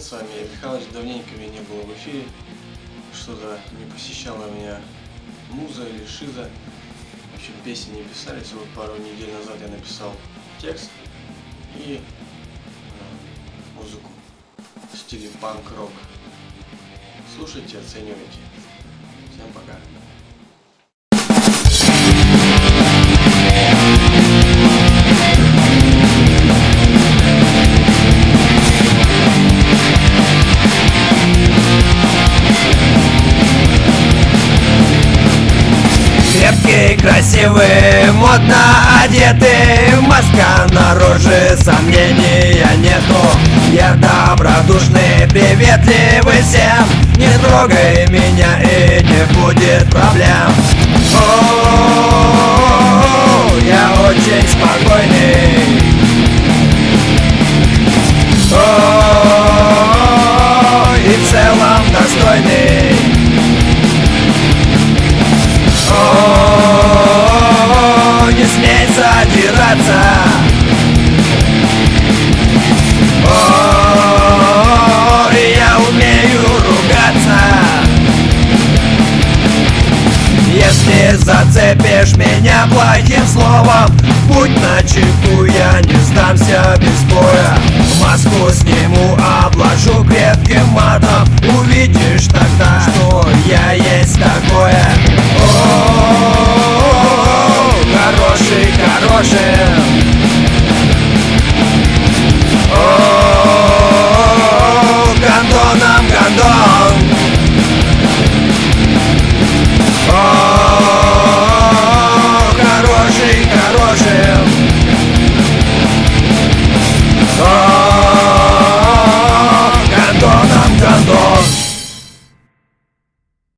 с вами. Михалыч, давненько меня не было в эфире. Что-то не посещала меня муза или шиза. В общем, песни не писались. Вот пару недель назад я написал текст и э, музыку в стиле панк-рок. Слушайте, оценивайте. Крепкий, красивый, модно одетый Маска на роже, сомнения нету. Я добродушный, приветливый всем Не трогай меня и не будет проблем зацепишь меня плохим словом